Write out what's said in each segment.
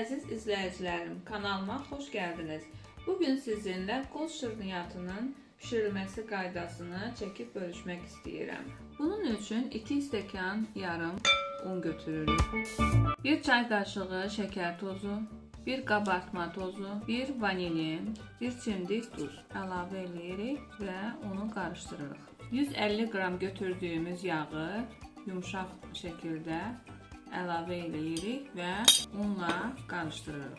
izləyicilərim, kanalıma xoş gəldiniz. Bugün sizinlə qoz şirniyyatının pişirilməsi qaydasını çəkib bölüşmək istəyirəm. Bunun üçün 2 stəkan yarım un götürürük. 1 çay qaşığı şəkər tozu, 1 qabartma tozu, 1 vanilin, 1 çimdik duz əlavə edirik və onu qarışdırırıq. 150 qram götürdüyümüz yağı yumşaq şəkildə əlavə edirik və unla qarışdırırıq.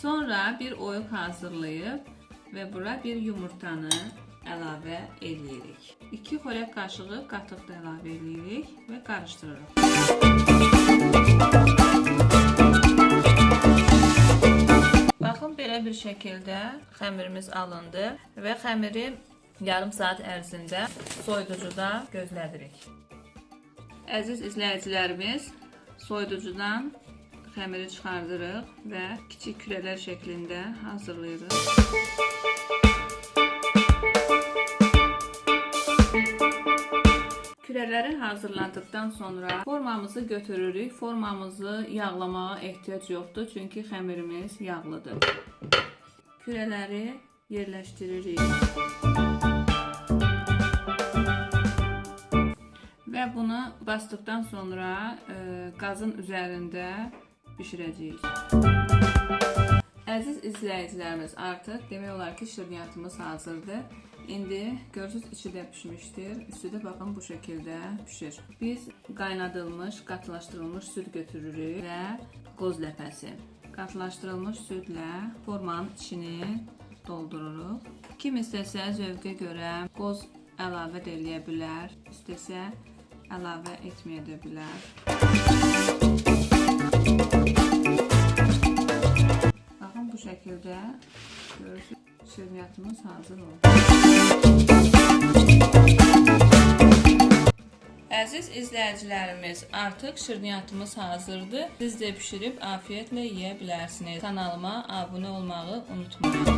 Sonra bir oyuq hazırlayıb və bura bir yumurtanı əlavə edirik. 2 xörək qaşığı qatıq da əlavə edirik və qarışdırırıq. Baxın belə bir şəkildə xəmirimiz alındı və xəmiri yarım saat ərzində soyuducuda gözlədirik. Əziz izləyicilərimiz, soyuducudan xəmiri çıxardırıq və kiçik kürələr şəklində hazırlayırıq. Kürələri hazırladıkdan sonra formamızı götürürük. Formamızı yağlamağa ehtiyac yoxdur, çünki xəmirimiz yağlıdır. Kürələri yerləşdiririk. Basdıqdan sonra e, qazın üzərində bişirəcəyik. Əziz izləyicilərimiz, artıq demək olar ki, şirniyyatımız hazırdır. İndi görürsüz içi də pişmişdir. Üstü də baxın bu şəkildə pişir. Biz qaynadılmış, qatılaşdırılmış süd götürürük və qoz ləpəsi. Qatılaşdırılmış südlə formanın içini doldururuq. Kim istəsə zövqə görə qoz əlavə də eləyə bilər, istəsə əlavə etməyə də bilər. Baxın bu şəkildə görürsüz şirniyyatımız hazır oldu. Əziz izləyicilərimiz, artıq şirniyyatımız hazırdır. Siz də bişirib afiyetlə yeyə bilərsiniz. Kanalıma abunə olmağı unutmayın.